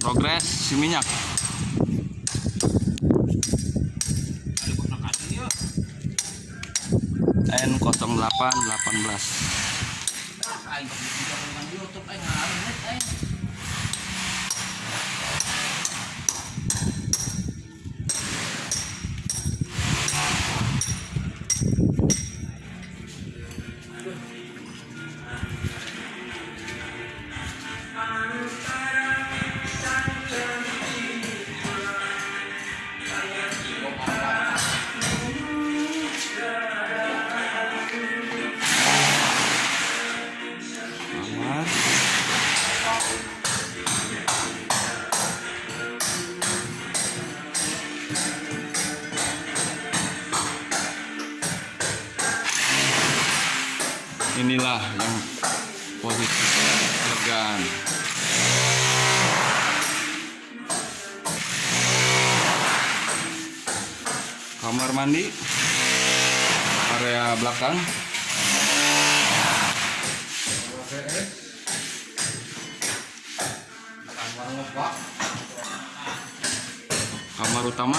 progres si minyak N0818 Awas. Inilah yang posisi elegan. Kamar mandi, area belakang. Kamar utama.